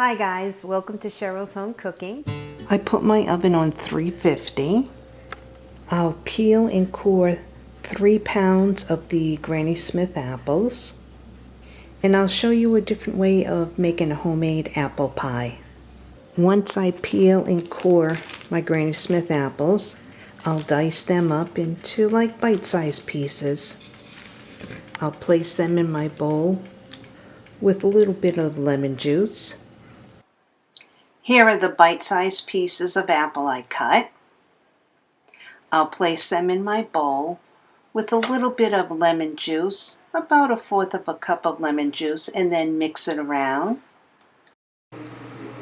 Hi guys, welcome to Cheryl's Home Cooking. I put my oven on 350. I'll peel and core three pounds of the Granny Smith apples. And I'll show you a different way of making a homemade apple pie. Once I peel and core my Granny Smith apples, I'll dice them up into like bite-sized pieces. I'll place them in my bowl with a little bit of lemon juice. Here are the bite-sized pieces of apple I cut. I'll place them in my bowl with a little bit of lemon juice, about a fourth of a cup of lemon juice, and then mix it around.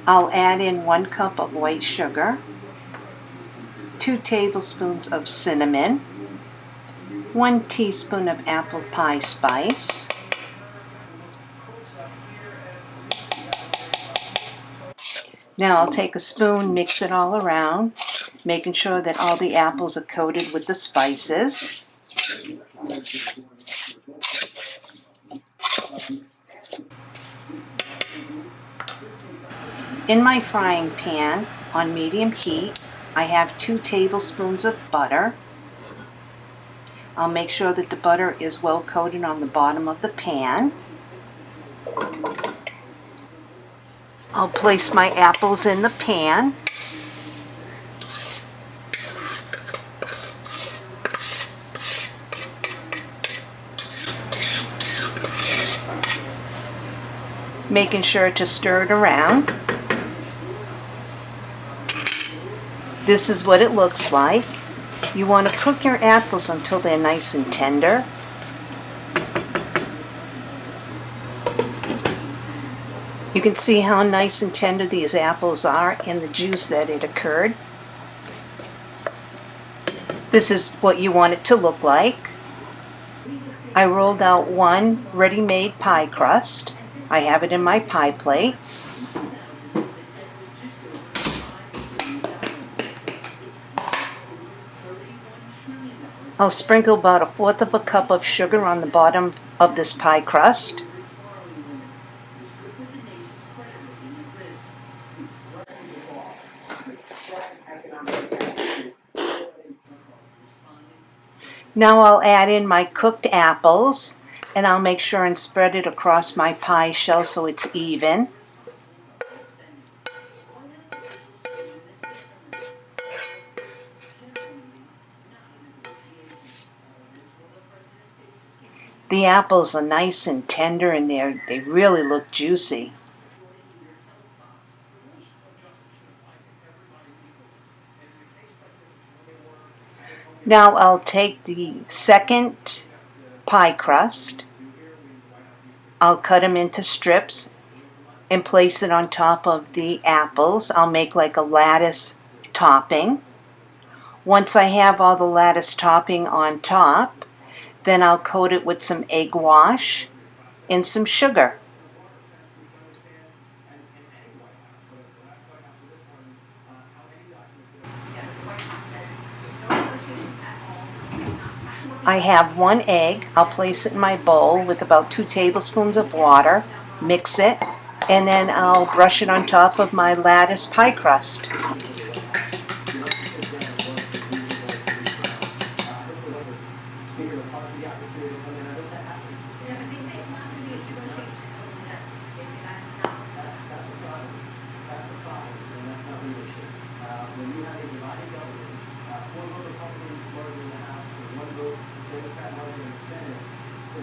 I'll add in one cup of white sugar, two tablespoons of cinnamon, one teaspoon of apple pie spice, Now I'll take a spoon, mix it all around, making sure that all the apples are coated with the spices. In my frying pan on medium heat, I have two tablespoons of butter. I'll make sure that the butter is well coated on the bottom of the pan. I'll place my apples in the pan. Making sure to stir it around. This is what it looks like. You want to cook your apples until they're nice and tender. You can see how nice and tender these apples are and the juice that it occurred. This is what you want it to look like. I rolled out one ready-made pie crust. I have it in my pie plate. I'll sprinkle about a fourth of a cup of sugar on the bottom of this pie crust. Now I'll add in my cooked apples and I'll make sure and spread it across my pie shell so it's even. The apples are nice and tender and they they really look juicy. Now I'll take the second pie crust, I'll cut them into strips and place it on top of the apples. I'll make like a lattice topping. Once I have all the lattice topping on top, then I'll coat it with some egg wash and some sugar. I have one egg. I'll place it in my bowl with about two tablespoons of water, mix it, and then I'll brush it on top of my lattice pie crust.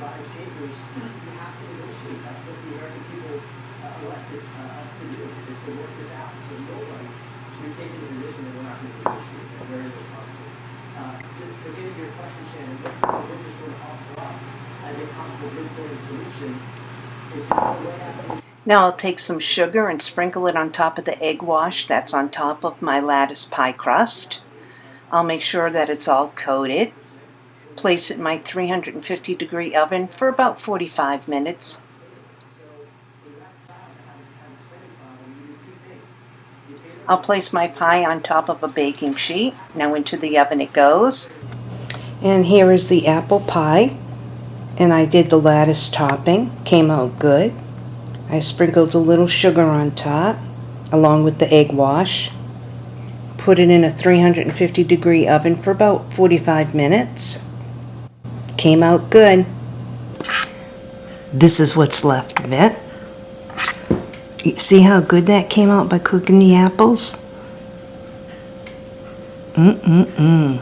You have to negotiate. That's what the American people uh, elected uh, us to do, is to work this out. So nobody should take the position that we're not going to negotiate. They're very. Uh, your question, Shannon, what going to offer up as a possible good solution is to now I'll take some sugar and sprinkle it on top of the egg wash that's on top of my lattice pie crust. I'll make sure that it's all coated. Place it in my 350 degree oven for about 45 minutes. I'll place my pie on top of a baking sheet. Now into the oven it goes. And here is the apple pie. And I did the lattice topping. Came out good. I sprinkled a little sugar on top along with the egg wash. Put it in a 350 degree oven for about 45 minutes. Came out good. This is what's left of it. See how good that came out by cooking the apples? Mm-mm-mm.